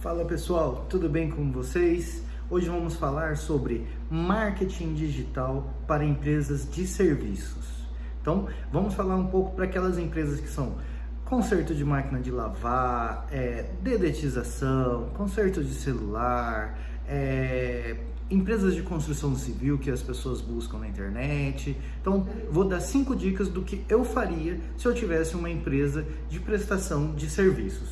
Fala pessoal, tudo bem com vocês? Hoje vamos falar sobre marketing digital para empresas de serviços. Então, vamos falar um pouco para aquelas empresas que são conserto de máquina de lavar, é, dedetização, conserto de celular, é, empresas de construção civil que as pessoas buscam na internet. Então, vou dar cinco dicas do que eu faria se eu tivesse uma empresa de prestação de serviços.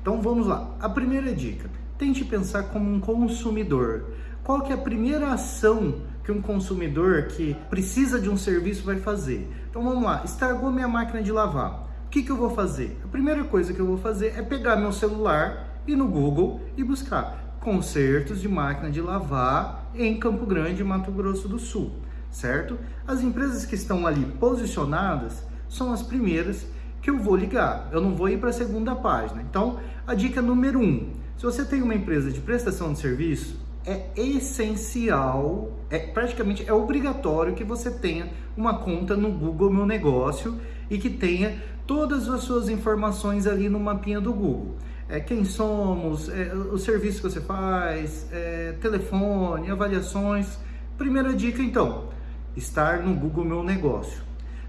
Então, vamos lá. A primeira dica, tente pensar como um consumidor. Qual que é a primeira ação que um consumidor que precisa de um serviço vai fazer? Então, vamos lá. Estragou minha máquina de lavar que, que eu vou fazer? A primeira coisa que eu vou fazer é pegar meu celular e no Google e buscar consertos de máquina de lavar em Campo Grande, Mato Grosso do Sul, certo? As empresas que estão ali posicionadas são as primeiras que eu vou ligar. Eu não vou ir para a segunda página. Então, a dica número um: se você tem uma empresa de prestação de serviço, é essencial, é praticamente é obrigatório que você tenha uma conta no Google Meu Negócio e que tenha todas as suas informações ali no mapinha do Google. É, quem somos, é, o serviço que você faz, é, telefone, avaliações. Primeira dica então, estar no Google Meu Negócio.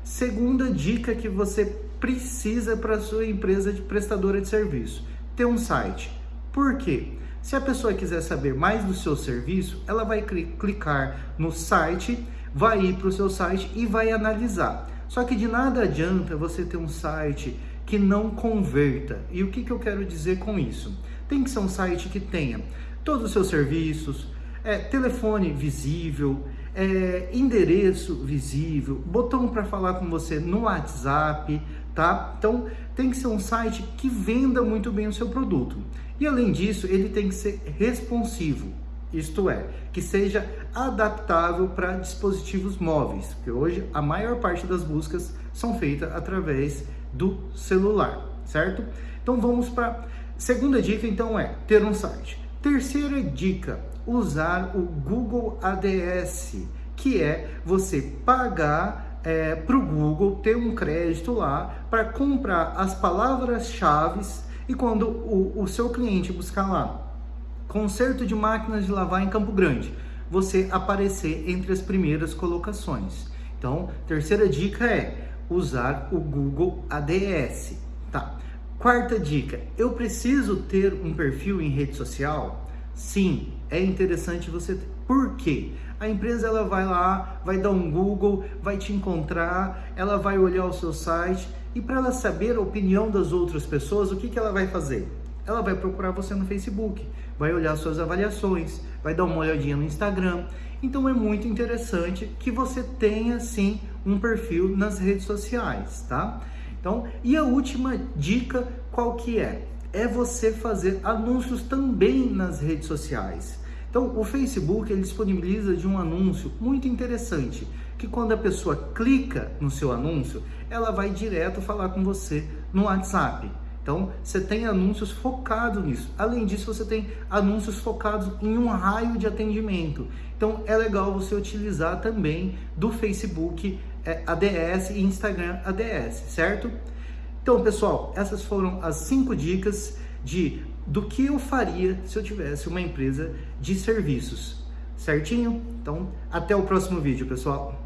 Segunda dica que você precisa para sua empresa de prestadora de serviço, ter um site. Por quê? Se a pessoa quiser saber mais do seu serviço, ela vai clicar no site, vai ir para o seu site e vai analisar. Só que de nada adianta você ter um site que não converta. E o que, que eu quero dizer com isso? Tem que ser um site que tenha todos os seus serviços, é, telefone visível, é, endereço visível, botão para falar com você no WhatsApp, tá? Então tem que ser um site que venda muito bem o seu produto. E além disso, ele tem que ser responsivo isto é, que seja adaptável para dispositivos móveis, porque hoje a maior parte das buscas são feitas através do celular, certo? Então vamos para segunda dica, então é ter um site. Terceira dica, usar o Google ADS, que é você pagar é, para o Google ter um crédito lá para comprar as palavras-chave e quando o, o seu cliente buscar lá Conserto de máquinas de lavar em Campo Grande. Você aparecer entre as primeiras colocações. Então, terceira dica é usar o Google ADS. Tá. Quarta dica, eu preciso ter um perfil em rede social? Sim, é interessante você ter. Por quê? A empresa ela vai lá, vai dar um Google, vai te encontrar, ela vai olhar o seu site e para ela saber a opinião das outras pessoas, o que, que ela vai fazer? ela vai procurar você no Facebook, vai olhar suas avaliações, vai dar uma olhadinha no Instagram. Então é muito interessante que você tenha sim um perfil nas redes sociais, tá? Então, e a última dica qual que é? É você fazer anúncios também nas redes sociais. Então, o Facebook ele disponibiliza de um anúncio muito interessante, que quando a pessoa clica no seu anúncio, ela vai direto falar com você no WhatsApp. Então, você tem anúncios focados nisso. Além disso, você tem anúncios focados em um raio de atendimento. Então, é legal você utilizar também do Facebook ADS e Instagram ADS, certo? Então, pessoal, essas foram as cinco dicas de do que eu faria se eu tivesse uma empresa de serviços. Certinho? Então, até o próximo vídeo, pessoal.